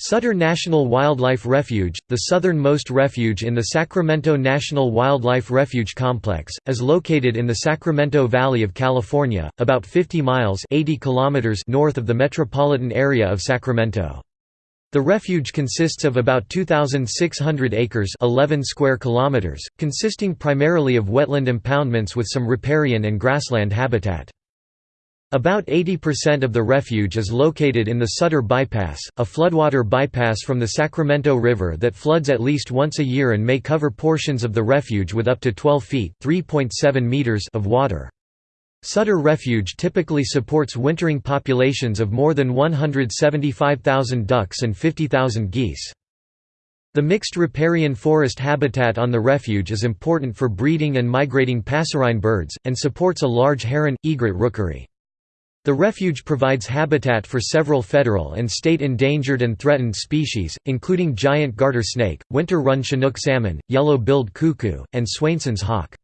Sutter National Wildlife Refuge, the southernmost refuge in the Sacramento National Wildlife Refuge Complex, is located in the Sacramento Valley of California, about 50 miles 80 kilometers north of the metropolitan area of Sacramento. The refuge consists of about 2,600 acres 11 square kilometers, consisting primarily of wetland impoundments with some riparian and grassland habitat. About 80% of the refuge is located in the Sutter Bypass, a floodwater bypass from the Sacramento River that floods at least once a year and may cover portions of the refuge with up to 12 feet meters of water. Sutter Refuge typically supports wintering populations of more than 175,000 ducks and 50,000 geese. The mixed riparian forest habitat on the refuge is important for breeding and migrating passerine birds, and supports a large heron, egret rookery. The refuge provides habitat for several federal and state endangered and threatened species, including giant garter snake, winter run chinook salmon, yellow-billed cuckoo, and Swainson's hawk.